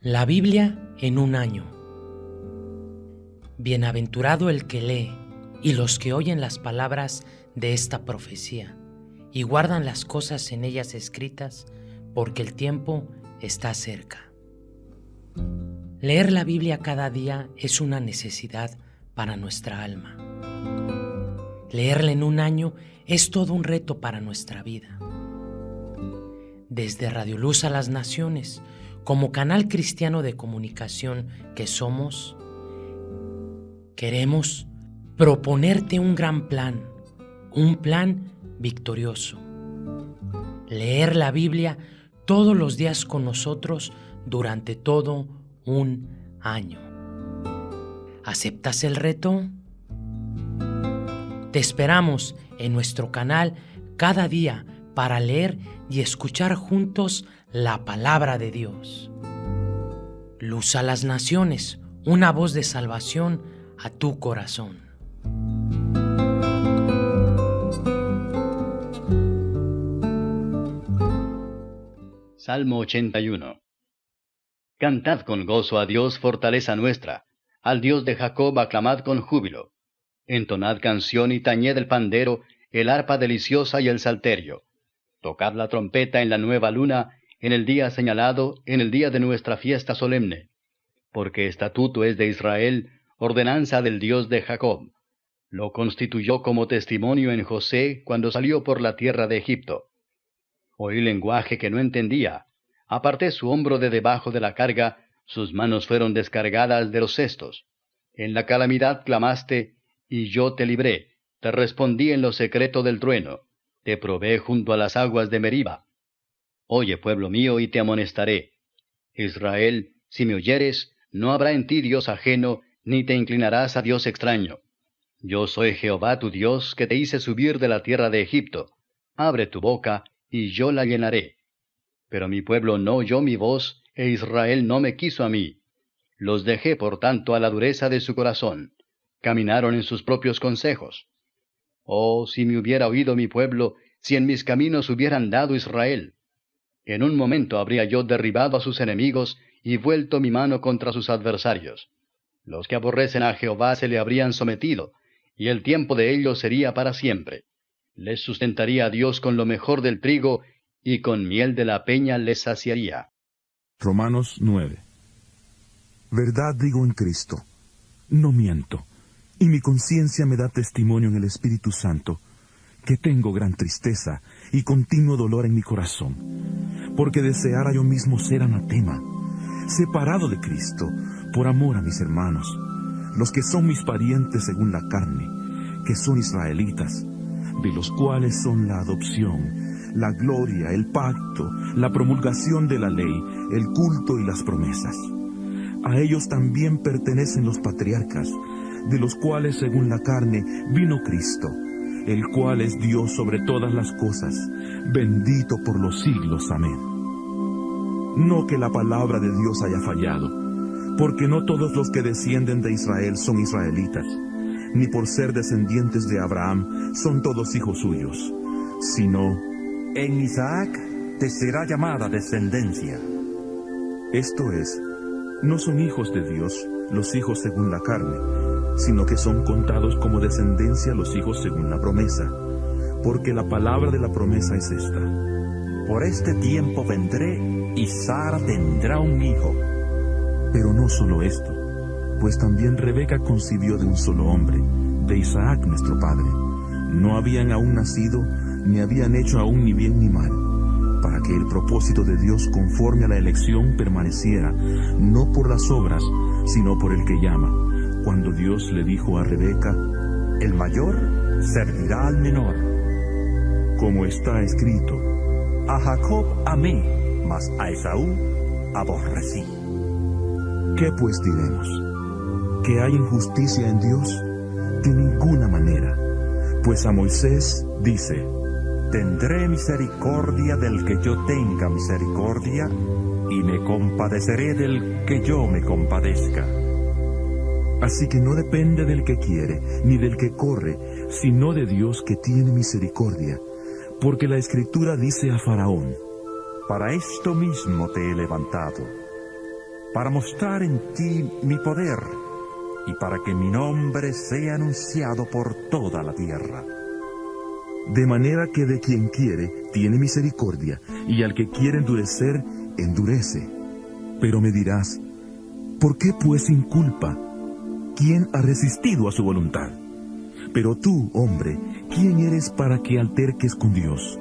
La Biblia en un año. Bienaventurado el que lee y los que oyen las palabras de esta profecía y guardan las cosas en ellas escritas, porque el tiempo está cerca. Leer la Biblia cada día es una necesidad para nuestra alma. Leerla en un año es todo un reto para nuestra vida. Desde Radio Luz a las Naciones, como canal cristiano de comunicación que somos, queremos proponerte un gran plan, un plan victorioso. Leer la Biblia todos los días con nosotros durante todo un año. ¿Aceptas el reto? Te esperamos en nuestro canal cada día para leer y escuchar juntos la palabra de Dios. Luz a las naciones, una voz de salvación a tu corazón. Salmo 81 Cantad con gozo a Dios, fortaleza nuestra, al Dios de Jacob aclamad con júbilo. Entonad canción y tañed el pandero, el arpa deliciosa y el salterio. Tocad la trompeta en la nueva luna, en el día señalado, en el día de nuestra fiesta solemne. Porque estatuto es de Israel, ordenanza del Dios de Jacob. Lo constituyó como testimonio en José cuando salió por la tierra de Egipto. Oí lenguaje que no entendía. Aparté su hombro de debajo de la carga, sus manos fueron descargadas de los cestos. En la calamidad clamaste, y yo te libré. Te respondí en lo secreto del trueno te probé junto a las aguas de Meriba. Oye, pueblo mío, y te amonestaré. Israel, si me oyeres, no habrá en ti Dios ajeno, ni te inclinarás a Dios extraño. Yo soy Jehová tu Dios, que te hice subir de la tierra de Egipto. Abre tu boca, y yo la llenaré. Pero mi pueblo no oyó mi voz, e Israel no me quiso a mí. Los dejé, por tanto, a la dureza de su corazón. Caminaron en sus propios consejos. Oh, si me hubiera oído mi pueblo, si en mis caminos hubiera andado Israel. En un momento habría yo derribado a sus enemigos y vuelto mi mano contra sus adversarios. Los que aborrecen a Jehová se le habrían sometido, y el tiempo de ellos sería para siempre. Les sustentaría a Dios con lo mejor del trigo, y con miel de la peña les saciaría. Romanos 9 Verdad digo en Cristo, no miento y mi conciencia me da testimonio en el Espíritu Santo que tengo gran tristeza y continuo dolor en mi corazón, porque deseara yo mismo ser anatema, separado de Cristo, por amor a mis hermanos, los que son mis parientes según la carne, que son israelitas, de los cuales son la adopción, la gloria, el pacto, la promulgación de la ley, el culto y las promesas. A ellos también pertenecen los patriarcas, de los cuales según la carne vino Cristo, el cual es Dios sobre todas las cosas, bendito por los siglos. Amén. No que la palabra de Dios haya fallado, porque no todos los que descienden de Israel son israelitas, ni por ser descendientes de Abraham son todos hijos suyos, sino en Isaac te será llamada descendencia. Esto es, no son hijos de Dios los hijos según la carne, sino que son contados como descendencia los hijos según la promesa, porque la palabra de la promesa es esta. Por este tiempo vendré y Sara tendrá un hijo. Pero no solo esto, pues también Rebeca concibió de un solo hombre, de Isaac nuestro padre. No habían aún nacido, ni habían hecho aún ni bien ni mal, para que el propósito de Dios conforme a la elección permaneciera, no por las obras, sino por el que llama cuando Dios le dijo a Rebeca, El mayor servirá al menor. Como está escrito, A Jacob amé, mas a Esaú aborrecí. ¿Qué pues diremos? ¿Que hay injusticia en Dios? De ninguna manera. Pues a Moisés dice, Tendré misericordia del que yo tenga misericordia, y me compadeceré del que yo me compadezca. Así que no depende del que quiere, ni del que corre, sino de Dios que tiene misericordia. Porque la Escritura dice a Faraón, Para esto mismo te he levantado, para mostrar en ti mi poder y para que mi nombre sea anunciado por toda la tierra. De manera que de quien quiere tiene misericordia, y al que quiere endurecer, endurece. Pero me dirás, ¿por qué pues sin culpa? ¿Quién ha resistido a su voluntad? Pero tú, hombre, ¿quién eres para que alterques con Dios?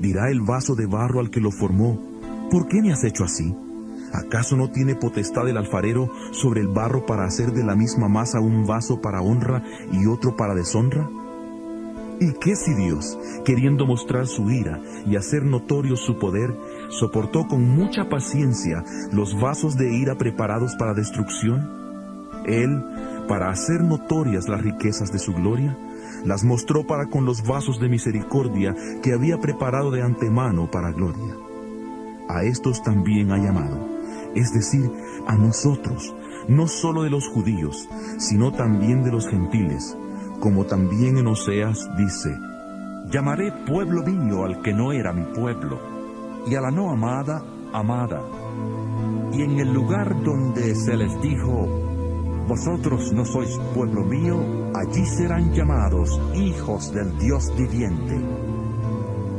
Dirá el vaso de barro al que lo formó, ¿por qué me has hecho así? ¿Acaso no tiene potestad el alfarero sobre el barro para hacer de la misma masa un vaso para honra y otro para deshonra? ¿Y qué si Dios, queriendo mostrar su ira y hacer notorio su poder, soportó con mucha paciencia los vasos de ira preparados para destrucción? Él, para hacer notorias las riquezas de su gloria, las mostró para con los vasos de misericordia que había preparado de antemano para gloria. A estos también ha llamado es decir, a nosotros, no solo de los judíos, sino también de los gentiles, como también en Oseas dice, Llamaré pueblo mío al que no era mi pueblo, y a la no amada, amada. Y en el lugar donde se les dijo, Vosotros no sois pueblo mío, allí serán llamados hijos del Dios viviente.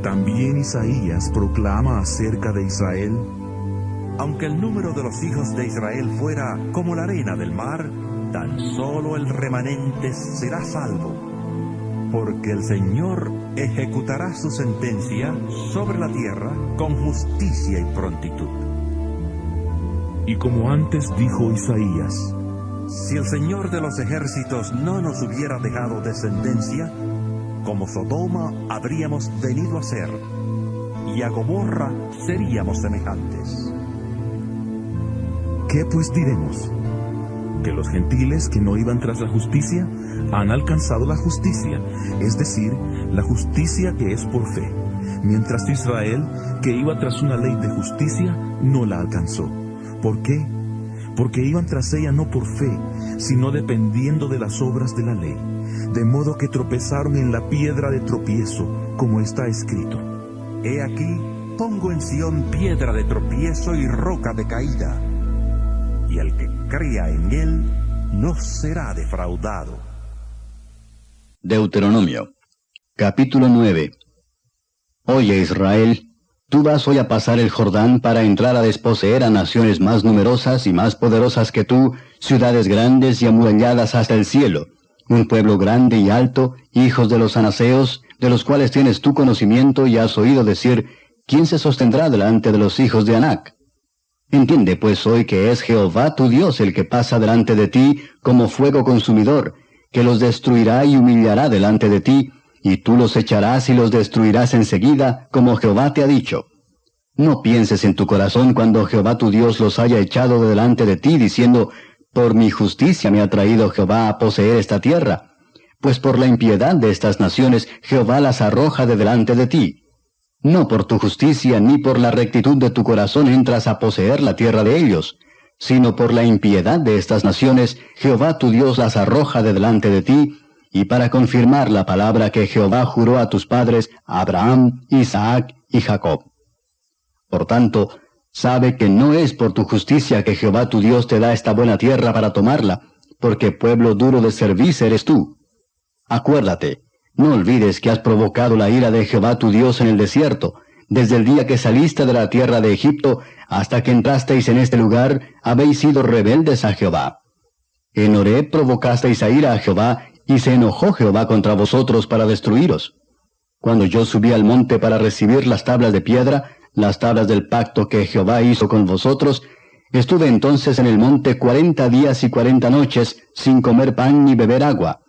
También Isaías proclama acerca de Israel, aunque el número de los hijos de Israel fuera como la arena del mar, tan solo el remanente será salvo, porque el Señor ejecutará su sentencia sobre la tierra con justicia y prontitud. Y como antes dijo Isaías, si el Señor de los ejércitos no nos hubiera dejado descendencia, como Sodoma habríamos venido a ser, y a Gomorra seríamos semejantes. ¿Qué pues diremos? Que los gentiles que no iban tras la justicia han alcanzado la justicia, es decir, la justicia que es por fe, mientras Israel, que iba tras una ley de justicia, no la alcanzó. ¿Por qué? Porque iban tras ella no por fe, sino dependiendo de las obras de la ley, de modo que tropezaron en la piedra de tropiezo, como está escrito. He aquí, pongo en Sión piedra de tropiezo y roca de caída y el que crea en él no será defraudado. Deuteronomio, capítulo 9. Oye Israel, tú vas hoy a pasar el Jordán para entrar a desposeer a naciones más numerosas y más poderosas que tú, ciudades grandes y amuralladas hasta el cielo, un pueblo grande y alto, hijos de los anaseos, de los cuales tienes tu conocimiento y has oído decir, ¿quién se sostendrá delante de los hijos de Anac? Entiende pues hoy que es Jehová tu Dios el que pasa delante de ti como fuego consumidor, que los destruirá y humillará delante de ti, y tú los echarás y los destruirás enseguida, como Jehová te ha dicho. No pienses en tu corazón cuando Jehová tu Dios los haya echado delante de ti, diciendo, Por mi justicia me ha traído Jehová a poseer esta tierra, pues por la impiedad de estas naciones Jehová las arroja de delante de ti. No por tu justicia ni por la rectitud de tu corazón entras a poseer la tierra de ellos, sino por la impiedad de estas naciones, Jehová tu Dios las arroja de delante de ti, y para confirmar la palabra que Jehová juró a tus padres, Abraham, Isaac y Jacob. Por tanto, sabe que no es por tu justicia que Jehová tu Dios te da esta buena tierra para tomarla, porque pueblo duro de servicio eres tú. Acuérdate, no olvides que has provocado la ira de Jehová tu Dios en el desierto, desde el día que saliste de la tierra de Egipto hasta que entrasteis en este lugar, habéis sido rebeldes a Jehová. En Horeb provocasteis a ira a Jehová, y se enojó Jehová contra vosotros para destruiros. Cuando yo subí al monte para recibir las tablas de piedra, las tablas del pacto que Jehová hizo con vosotros, estuve entonces en el monte cuarenta días y cuarenta noches, sin comer pan ni beber agua.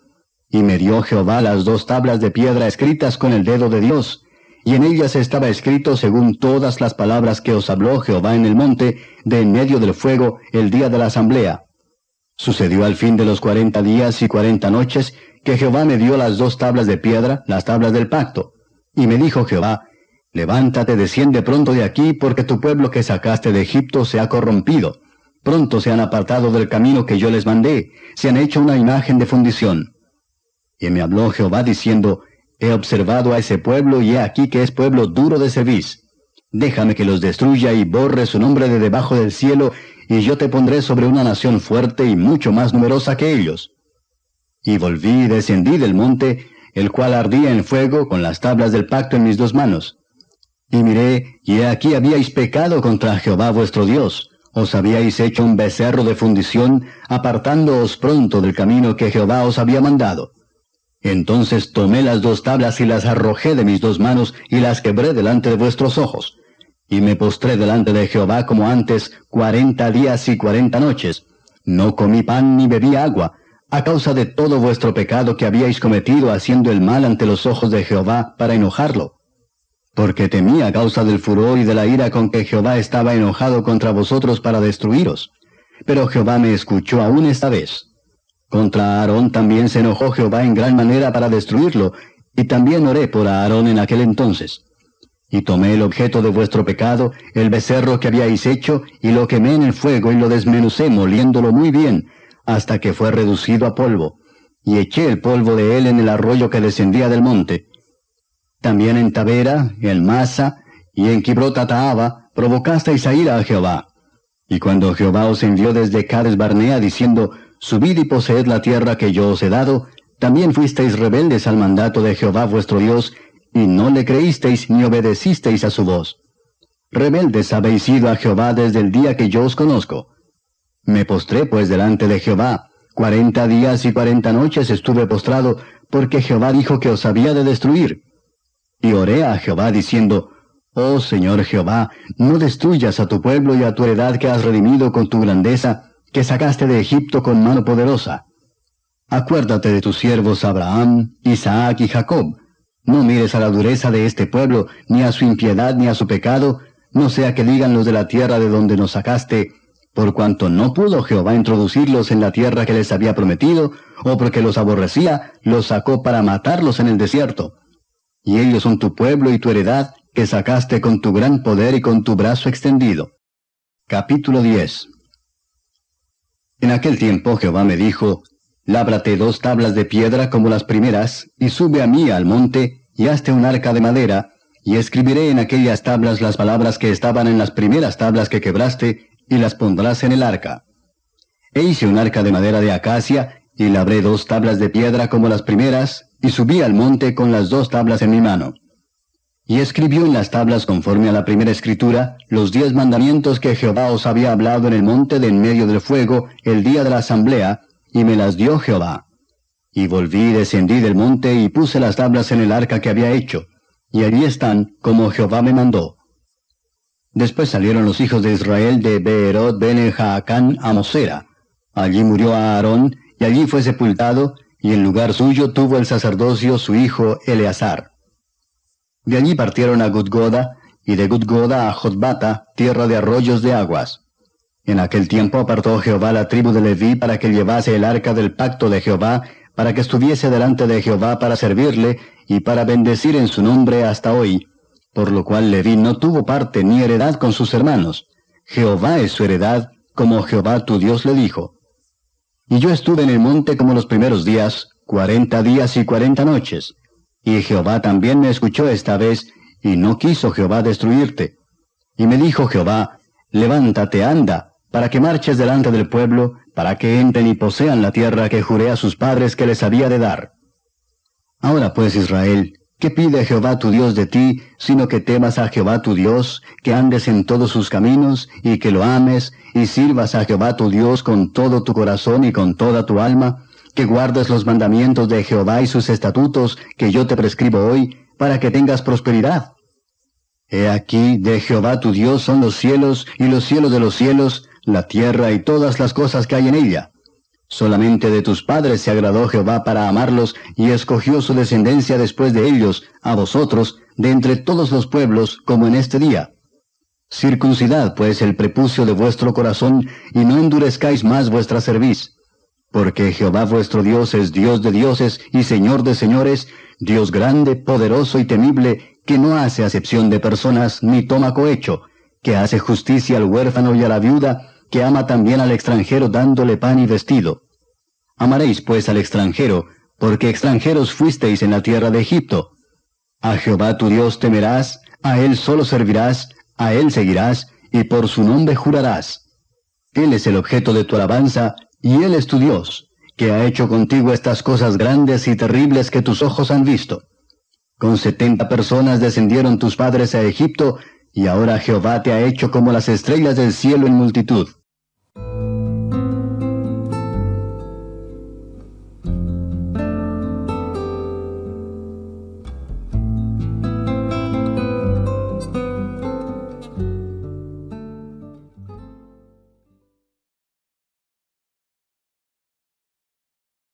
Y me dio Jehová las dos tablas de piedra escritas con el dedo de Dios, y en ellas estaba escrito según todas las palabras que os habló Jehová en el monte, de en medio del fuego, el día de la asamblea. Sucedió al fin de los cuarenta días y cuarenta noches, que Jehová me dio las dos tablas de piedra, las tablas del pacto. Y me dijo Jehová, Levántate, desciende pronto de aquí, porque tu pueblo que sacaste de Egipto se ha corrompido. Pronto se han apartado del camino que yo les mandé, se han hecho una imagen de fundición. Y me habló Jehová diciendo, He observado a ese pueblo y he aquí que es pueblo duro de cerviz. Déjame que los destruya y borre su nombre de debajo del cielo, y yo te pondré sobre una nación fuerte y mucho más numerosa que ellos. Y volví y descendí del monte, el cual ardía en fuego con las tablas del pacto en mis dos manos. Y miré, y he aquí habíais pecado contra Jehová vuestro Dios, os habíais hecho un becerro de fundición, apartándoos pronto del camino que Jehová os había mandado. Entonces tomé las dos tablas y las arrojé de mis dos manos y las quebré delante de vuestros ojos. Y me postré delante de Jehová como antes cuarenta días y cuarenta noches. No comí pan ni bebí agua, a causa de todo vuestro pecado que habíais cometido haciendo el mal ante los ojos de Jehová para enojarlo. Porque temí a causa del furor y de la ira con que Jehová estaba enojado contra vosotros para destruiros. Pero Jehová me escuchó aún esta vez. Contra Aarón también se enojó Jehová en gran manera para destruirlo, y también oré por Aarón en aquel entonces. Y tomé el objeto de vuestro pecado, el becerro que habíais hecho, y lo quemé en el fuego y lo desmenucé moliéndolo muy bien, hasta que fue reducido a polvo, y eché el polvo de él en el arroyo que descendía del monte. También en Tavera, en Masa, y en Kibrotataaba, provocasteis a ira a Jehová. Y cuando Jehová os envió desde Cades Barnea diciendo, Subid y poseed la tierra que yo os he dado, también fuisteis rebeldes al mandato de Jehová vuestro Dios, y no le creísteis ni obedecisteis a su voz. Rebeldes habéis sido a Jehová desde el día que yo os conozco. Me postré pues delante de Jehová. Cuarenta días y cuarenta noches estuve postrado, porque Jehová dijo que os había de destruir. Y oré a Jehová diciendo, Oh Señor Jehová, no destruyas a tu pueblo y a tu heredad que has redimido con tu grandeza, que sacaste de Egipto con mano poderosa. Acuérdate de tus siervos Abraham, Isaac y Jacob. No mires a la dureza de este pueblo, ni a su impiedad, ni a su pecado, no sea que digan los de la tierra de donde nos sacaste, por cuanto no pudo Jehová introducirlos en la tierra que les había prometido, o porque los aborrecía, los sacó para matarlos en el desierto. Y ellos son tu pueblo y tu heredad, que sacaste con tu gran poder y con tu brazo extendido. Capítulo 10 En aquel tiempo Jehová me dijo, Lábrate dos tablas de piedra como las primeras, y sube a mí al monte, y hazte un arca de madera, y escribiré en aquellas tablas las palabras que estaban en las primeras tablas que quebraste, y las pondrás en el arca. E hice un arca de madera de acacia, y labré dos tablas de piedra como las primeras, y subí al monte con las dos tablas en mi mano. Y escribió en las tablas conforme a la primera escritura los diez mandamientos que Jehová os había hablado en el monte de en medio del fuego el día de la asamblea, y me las dio Jehová. Y volví y descendí del monte y puse las tablas en el arca que había hecho, y allí están como Jehová me mandó. Después salieron los hijos de Israel de Beerot ben Jaacán a Mosera. Allí murió Aarón, y allí fue sepultado, y en lugar suyo tuvo el sacerdocio su hijo Eleazar. De allí partieron a Gudgoda, y de Gudgoda a Jotbata, tierra de arroyos de aguas. En aquel tiempo apartó Jehová la tribu de Leví para que llevase el arca del pacto de Jehová, para que estuviese delante de Jehová para servirle, y para bendecir en su nombre hasta hoy, por lo cual Leví no tuvo parte ni heredad con sus hermanos. Jehová es su heredad, como Jehová tu Dios le dijo. Y yo estuve en el monte como los primeros días, cuarenta días y cuarenta noches. Y Jehová también me escuchó esta vez, y no quiso Jehová destruirte. Y me dijo Jehová, levántate, anda, para que marches delante del pueblo, para que entren y posean la tierra que juré a sus padres que les había de dar. Ahora pues Israel, ¿Qué pide Jehová tu Dios de ti, sino que temas a Jehová tu Dios, que andes en todos sus caminos, y que lo ames, y sirvas a Jehová tu Dios con todo tu corazón y con toda tu alma, que guardes los mandamientos de Jehová y sus estatutos que yo te prescribo hoy, para que tengas prosperidad? He aquí, de Jehová tu Dios son los cielos y los cielos de los cielos, la tierra y todas las cosas que hay en ella. Solamente de tus padres se agradó Jehová para amarlos y escogió su descendencia después de ellos, a vosotros, de entre todos los pueblos, como en este día. Circuncidad pues el prepucio de vuestro corazón y no endurezcáis más vuestra cerviz. Porque Jehová vuestro Dios es Dios de dioses y Señor de señores, Dios grande, poderoso y temible, que no hace acepción de personas ni toma cohecho, que hace justicia al huérfano y a la viuda, que ama también al extranjero dándole pan y vestido. Amaréis pues al extranjero, porque extranjeros fuisteis en la tierra de Egipto. A Jehová tu Dios temerás, a él solo servirás, a él seguirás, y por su nombre jurarás. Él es el objeto de tu alabanza, y él es tu Dios, que ha hecho contigo estas cosas grandes y terribles que tus ojos han visto. Con setenta personas descendieron tus padres a Egipto, y ahora Jehová te ha hecho como las estrellas del cielo en multitud.